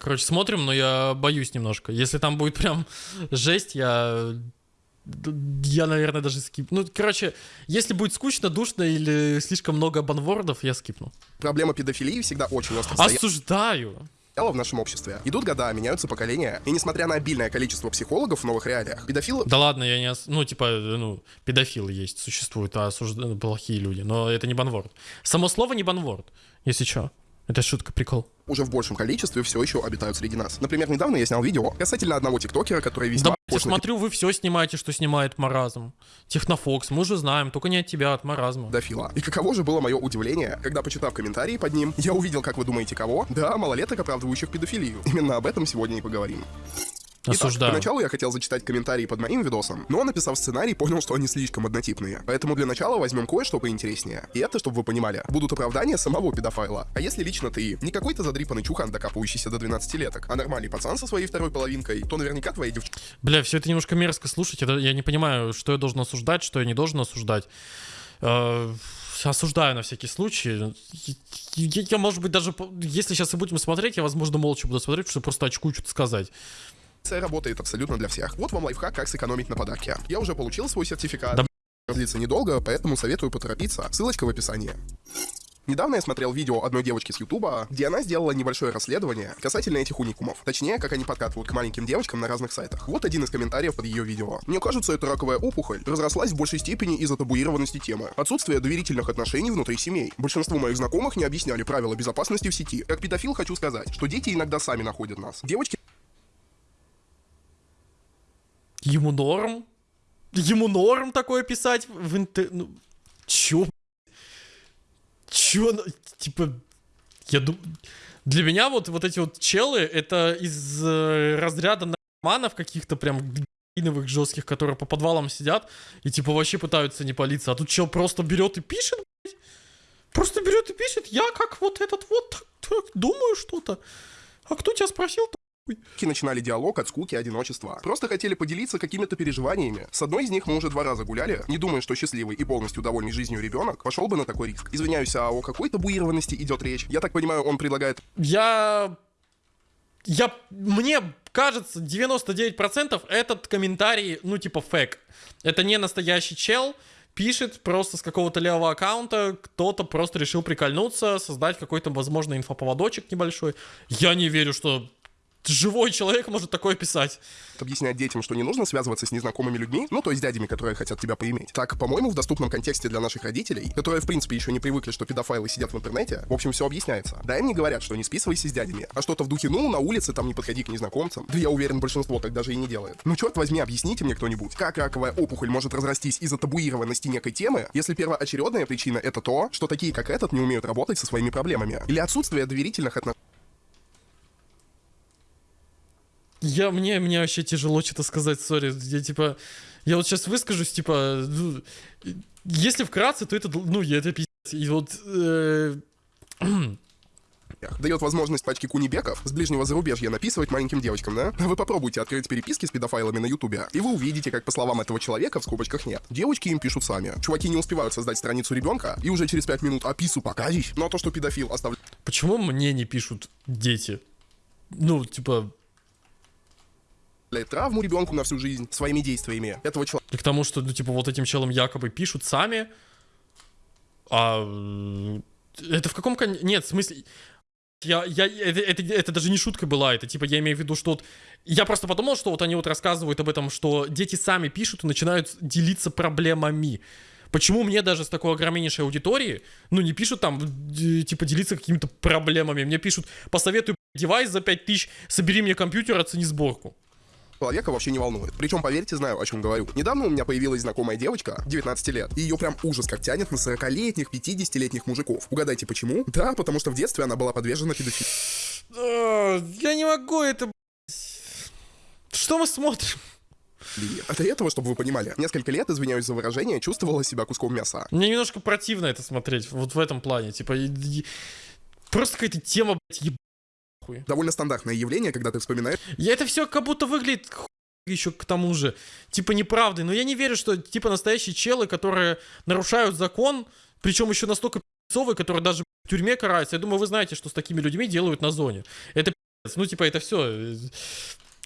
Короче, смотрим, но я боюсь немножко. Если там будет прям жесть, я... Я, наверное, даже скип. Ну, короче, если будет скучно, душно или слишком много банвордов, я скипну. Проблема педофилии всегда очень остро Осуждаю. в нашем обществе. Идут года, меняются поколения, и несмотря на обильное количество психологов в новых реалиях, педофилы... Да ладно, я не... ос- Ну, типа, ну, педофилы есть, существуют, а осужд- плохие люди. Но это не банворд. Само слово не банворд, если что. Это шутка, прикол. уже в большем количестве все еще обитают среди нас. Например, недавно я снял видео касательно одного тиктокера, который Да, весьма блядь, я смотрю, вы все снимаете, что снимает маразм. Технофокс, мы уже знаем, только не от тебя, от маразма. педофила. И каково же было мое удивление, когда, почитав комментарии под ним, я увидел, как вы думаете, кого? Да, малолеток, оправдывающих педофилию. Именно об этом сегодня и поговорим. Итак, Осуждаю. поначалу я хотел зачитать комментарии под моим видосом, но, написав сценарий, понял, что они слишком однотипные. Поэтому для начала возьмем кое-что поинтереснее. И это, чтобы вы понимали, будут оправдания самого педофайла. А если лично ты не какой-то задрипанный чухан, докапывающийся до 12-леток, а нормальный пацан со своей второй половинкой, то наверняка твои девчонки Бля, все это немножко мерзко слушать. это- Я не понимаю, что я должен осуждать, что я не должен осуждать. Э, Осуждаю на всякий случай. Я, я, может быть, даже... Если сейчас и будем смотреть, я, возможно, молча буду смотреть, потому что просто очкую что-то сказать. Работает абсолютно для всех. Вот вам лайфхак, как сэкономить на подарке. Я уже получил свой сертификат. Да Длится недолго, поэтому советую поторопиться. Ссылочка в описании. Недавно я смотрел видео одной девочки с Ютуба, где она сделала небольшое расследование касательно этих уникумов. Точнее, как они подкатывают к маленьким девочкам на разных сайтах. Вот один из комментариев под ее видео. Мне кажется, эта раковая опухоль разрослась в большей степени из-за табуированности темы. Отсутствие доверительных отношений внутри семей. Большинству моих знакомых не объясняли правила безопасности в сети. Как педофил хочу сказать, что дети иногда сами находят нас. Девочки Ему норм? Ему норм такое писать в интер... Ну, чё? Чё? Типа, я думаю... Для меня вот, вот эти вот челы, это из э, разряда наркоманов каких-то прям героиновых жестких, которые по подвалам сидят и типа вообще пытаются не палиться. А тут чел просто берет и пишет. Просто берет и пишет, я как вот этот вот так, так думаю что-то. А кто тебя спросил начинали диалог от скуки и одиночества. Просто хотели поделиться какими-то переживаниями. С одной из них мы уже два раза гуляли, не думая, что счастливый и полностью довольный жизнью ребенок пошел бы на такой риск. Извиняюсь, а о какой табуированности идет речь? Я так понимаю, он предлагает Я... Я... Мне кажется, 99% этот комментарий, ну, типа, фэк. Это не настоящий чел, пишет просто с какого-то левого аккаунта, кто-то просто решил прикольнуться, создать какой-то, возможно, инфоповодочек небольшой. Я не верю, что живой человек может такое писать. объяснять детям, что не нужно связываться с незнакомыми людьми, ну, то есть дядями, которые хотят тебя поиметь. Так, по-моему, в доступном контексте для наших родителей, которые, в принципе, еще не привыкли, что педофайлы сидят в интернете, в общем, все объясняется. Да, им не говорят, что не списывайся с дядями, а что-то в духе, ну, на улице там не подходи к незнакомцам. Да я уверен, большинство так даже и не делает. Ну, черт возьми, объясните мне кто-нибудь, как раковая опухоль может разрастись из-за табуированности некой темы, если первоочередная причина это то, что такие, как этот, не умеют работать со своими проблемами. Или отсутствие доверительных отношений. Я, мне, мне вообще тяжело что-то сказать, сори. Я, типа, я вот сейчас выскажусь, типа, ну, если вкратце, то это, ну, это пиздец. И вот, э, дает возможность пачке кунибеков с ближнего зарубежья написывать маленьким девочкам, да? Вы попробуйте открыть переписки с педофайлами на ютубе, и вы увидите, как по словам этого человека в скобочках нет. Девочки им пишут сами. Чуваки не успевают создать страницу ребенка, и уже через 5 минут опису покажешь. Но то, что педофил оставляет почему мне не пишут дети? Ну, типа, травму ребенку на всю жизнь своими действиями этого человека. и к тому, что, ну, типа, вот этим челам якобы пишут сами, а это в каком кон... Нет, в смысле... Я, я, это, это, это даже не шутка была, это типа я имею в виду, что вот... Я просто подумал, что вот они вот рассказывают об этом, что дети сами пишут и начинают делиться проблемами. Почему мне даже с такой огромнейшей аудитории, ну, не пишут там, типа, делиться какими-то проблемами. Мне пишут, посоветуй блядь, девайс за 5000, собери мне компьютер, оцени сборку. Человека вообще не волнует. Причем, поверьте, знаю, о чем говорю. Недавно у меня появилась знакомая девочка, 19 лет, и ее прям ужас как тянет на 40-летних, 50-летних мужиков. Угадайте, почему? Да, потому что в детстве она была подвержена педофилии. Я не могу это. Что мы смотрим? А до этого, чтобы вы понимали, несколько лет, извиняюсь за выражение, чувствовала себя куском мяса. Мне немножко противно это смотреть, вот в этом плане. Типа, и- и- просто какая-то тема, блядь, еб... хуй. Довольно стандартное явление, когда ты вспоминаешь Я это все как будто выглядит хуй еще к тому же, типа неправдой. Но я не верю, что типа настоящие челы, которые нарушают закон, причем еще настолько пи***цовые, которые даже в тюрьме караются. Я думаю, вы знаете, что с такими людьми делают на зоне. Это пи***ц. Ну, типа, это все.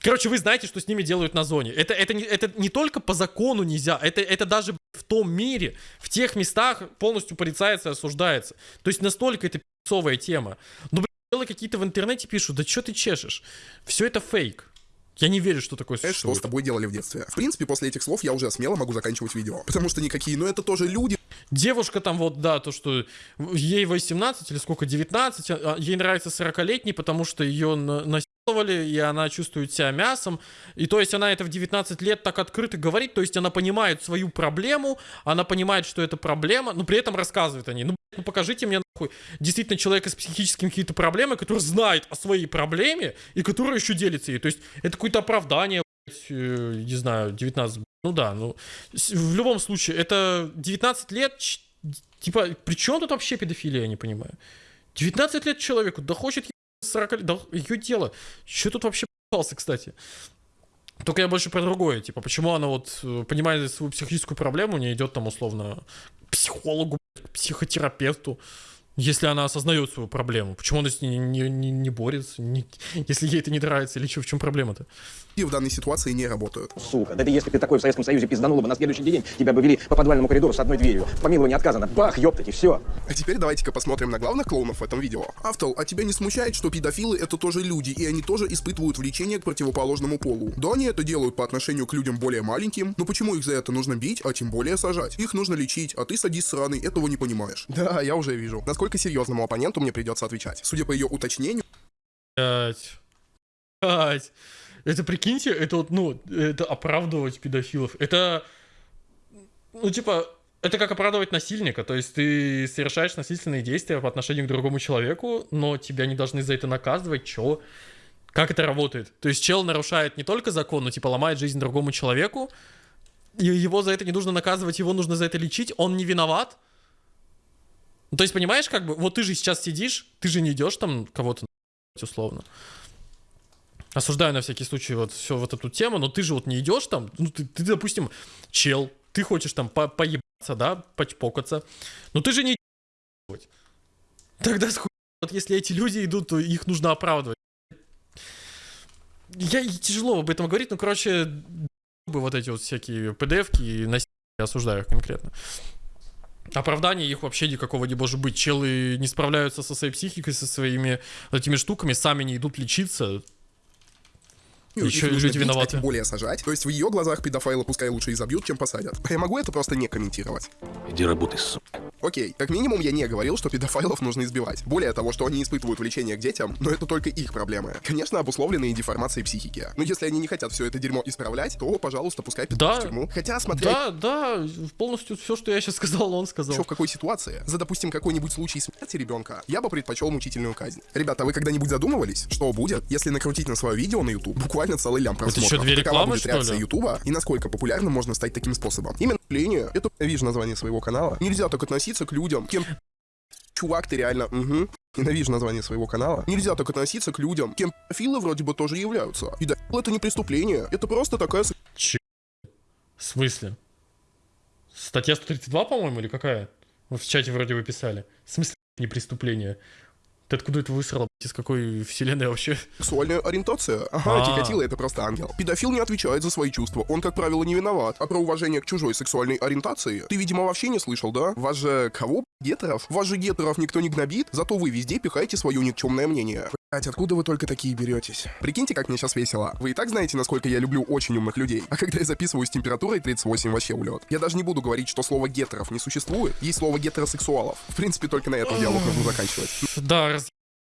Короче, вы знаете, что с ними делают на зоне. Это, это, не, это не только по закону нельзя, это, это даже в том мире, в тех местах полностью порицается и осуждается. То есть настолько это пи***цовая тема. Ну, блин, какие-то в интернете пишут, да что ты чешешь? Все это фейк. Я не верю, что такое существует. Что с тобой делали в детстве? В принципе, после этих слов я уже смело могу заканчивать видео. Потому что никакие, ну это тоже люди. Девушка там вот, да, то, что ей 18 или сколько, 19, а, ей нравится 40-летний, потому что ее насиловали, и она чувствует себя мясом. И то есть она это в 19 лет так открыто говорит, то есть она понимает свою проблему, она понимает, что это проблема, но при этом рассказывает о ней. Ну, ну покажите мне нахуй действительно человека с психическими какими-то проблемами, который знает о своей проблеме и который еще делится ей. То есть это какое-то оправдание, блядь, э, не знаю, 19, ну да, ну в любом случае, это 19 лет, типа, при чем тут вообще педофилия, я не понимаю. 19 лет человеку, да хочет 40 лет, да ее дело. Что тут вообще попался, кстати? Только я больше про другое, типа, почему она вот, э, понимает свою психическую проблему, не идет там условно к психологу, к психотерапевту, если она осознает свою проблему. Почему она с ней не, не, не борется, не, если ей это не нравится, или что, в чем проблема-то? И в данной ситуации не работают. Сука, да это если ты такой в Советском Союзе пизданула бы, на следующий день тебя бы вели по подвальному коридору с одной дверью. В помиловании отказано. Бах, ёптать, и все. А теперь давайте-ка посмотрим на главных клоунов в этом видео. Автол, а тебя не смущает, что педофилы это тоже люди, и они тоже испытывают влечение к противоположному полу? Да, они это делают по отношению к людям более маленьким, но почему их за это нужно бить, а тем более сажать? Их нужно лечить, а ты садись сраный, этого не понимаешь. Да, я уже вижу. Насколько серьезному оппоненту мне придется отвечать. Судя по ее уточнению... Блять. Блять. Это прикиньте, это вот, ну, это оправдывать педофилов. Это, ну, типа, это как оправдывать насильника. То есть ты совершаешь насильственные действия по отношению к другому человеку, но тебя не должны за это наказывать. Чё? Как это работает? То есть чел нарушает не только закон, но типа ломает жизнь другому человеку, и его за это не нужно наказывать, его нужно за это лечить, он не виноват. Ну, то есть, понимаешь, как бы, вот ты же сейчас сидишь, ты же не идешь там кого-то условно. Осуждаю на всякий случай вот всю вот эту тему, но ты же вот не идешь там, ну ты, ты допустим, чел, ты хочешь там по поебаться, да, почпокаться, но ты же не Тогда вот если эти люди идут, то их нужно оправдывать. Я тяжело об этом говорить, но, короче, бы вот эти вот всякие PDF-ки и насилие, осуждаю конкретно. Оправдания их вообще никакого не может быть. Челы не справляются со своей психикой, со своими этими штуками, сами не идут лечиться. Еще и люди виноваты. А тем более сажать. То есть в ее глазах педофайлы пускай лучше и забьют, чем посадят. А я могу это просто не комментировать. Иди работай, сука. Окей, как минимум я не говорил, что педофайлов нужно избивать. Более того, что они испытывают влечение к детям, но это только их проблемы. Конечно, обусловленные деформацией психики. Но если они не хотят все это дерьмо исправлять, то, пожалуйста, пускай педофил да, в тюрьму. Хотя, смотря... Да, да, полностью все, что я сейчас сказал, он сказал. Еще в какой ситуации? За, допустим, какой-нибудь случай смерти ребенка, я бы предпочел мучительную казнь. Ребята, а вы когда-нибудь задумывались, что будет, если накрутить на свое видео на YouTube буквально целый лям просмотров? Это что, две рекламы, будет реакция Ютуба и насколько популярным можно стать таким способом? Именно линию, это, видишь название своего канала, нельзя так относиться к людям, кем чувак, ты реально, угу. Ненавижу название своего канала. Нельзя так относиться к людям, кем филы вроде бы тоже являются. И да, это не преступление, это просто такая... Че? В смысле? Статья 132, по-моему, или какая? Вы в чате вроде вы писали. В смысле не преступление? Ты откуда это высрал? Из какой вселенной вообще? Сексуальная ориентация. Ага, а Тикатило это просто ангел. Педофил не отвечает за свои чувства. Он, как правило, не виноват. А про уважение к чужой сексуальной ориентации ты, видимо, вообще не слышал, да? Вас же кого, гетеров? Вас же гетеров никто не гнобит, зато вы везде пихаете свое никчемное мнение. Откуда вы только такие беретесь? Прикиньте, как мне сейчас весело. Вы и так знаете, насколько я люблю очень умных людей. А когда я записываю с температурой 38, вообще улет. Я даже не буду говорить, что слово гетеров не существует. Есть слово гетеросексуалов. В принципе, только на этом диалог нужно заканчивать. Да, раз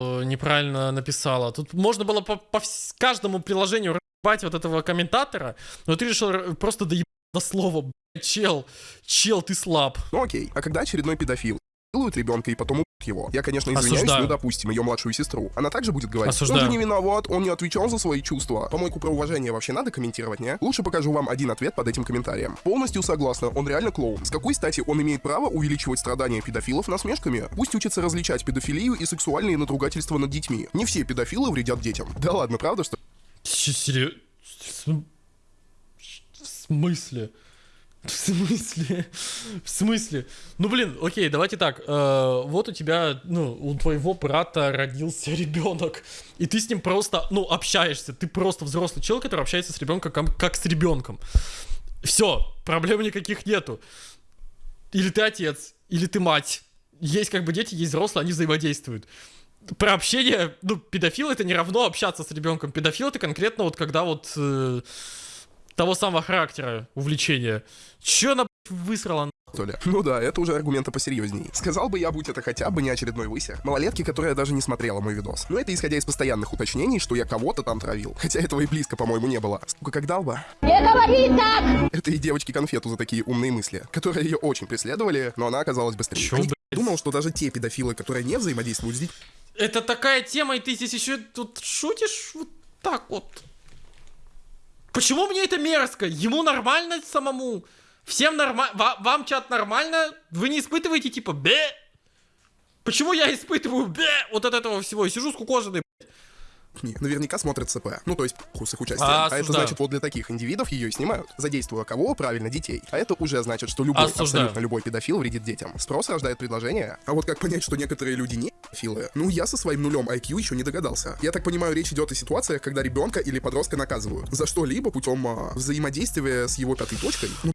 неправильно написала. Тут можно было по, по каждому приложению разъебать вот этого комментатора, но ты решил просто доебать до слова, чел, чел, ты слаб. Ну окей, а когда очередной педофил делают ребенка и потом его. Я, конечно, извиняюсь, Осуждаю. ну, допустим, ее младшую сестру. Она также будет говорить, Осуждаю. он же не виноват, он не отвечал за свои чувства. Помойку про уважение вообще надо комментировать, не? Лучше покажу вам один ответ под этим комментарием. Полностью согласна, он реально клоун. С какой стати он имеет право увеличивать страдания педофилов насмешками? Пусть учится различать педофилию и сексуальные надругательства над детьми. Не все педофилы вредят детям. Да ладно, правда, что... Серьезно? В смысле? В смысле? В смысле? Ну, блин, окей, давайте так. э, вот у тебя, ну, у твоего брата родился ребенок, и ты с ним просто, ну, общаешься. Ты просто взрослый человек, который общается с ребенком как, как с ребенком. Все, проблем никаких нету. Или ты отец, или ты мать. Есть как бы дети, есть взрослые, они взаимодействуют. Про общение, ну, педофил это не равно общаться с ребенком. Педофил это конкретно вот когда вот э, того самого характера увлечения. Че она высрала? что ли? Ну да, это уже аргументы посерьезней. Сказал бы я, будь это хотя бы не очередной высер. Малолетки, которая даже не смотрела мой видос. Но это исходя из постоянных уточнений, что я кого-то там травил. Хотя этого и близко, по-моему, не было. Сука, как дал бы. Не говори так! Это и девочки конфету за такие умные мысли, которые ее очень преследовали, но она оказалась быстрее. Чё, Они- блядь? Думал, что даже те педофилы, которые не взаимодействуют с детьми, Это такая тема, и ты здесь еще тут шутишь вот так вот. Почему мне это мерзко? Ему нормально самому. Всем нормально. Вам, чат нормально? Вы не испытываете типа бе? Почему я испытываю бе вот от этого всего? Сижу скукоженный. Не, наверняка смотрят ЦП. Ну, то есть, похуй с их участием. А, А, это значит, вот для таких индивидов ее и снимают. Задействуя кого? Правильно, детей. А это уже значит, что любой, Осуждаю. абсолютно любой педофил вредит детям. Спрос рождает предложение. А вот как понять, что некоторые люди не педофилы? Ну, я со своим нулем IQ еще не догадался. Я так понимаю, речь идет о ситуациях, когда ребенка или подростка наказывают. За что-либо путем а, взаимодействия с его пятой точкой. Ну,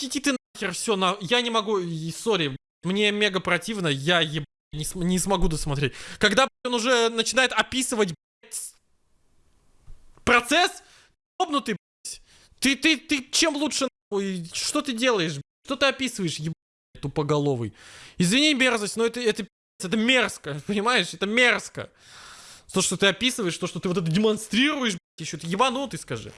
Иди ты нахер, все, на... я не могу, сори, мне мега противно, я еб... не, см- не смогу досмотреть. Когда он уже начинает описывать процесс, ебнутый, блядь. ты, ты, ты чем лучше, нахуй? что ты делаешь, что ты описываешь, еб... тупоголовый. Извини мерзость, но это, это, это мерзко, понимаешь, это мерзко. То, что ты описываешь, то, что ты вот это демонстрируешь, еще ты ебанутый, скажи.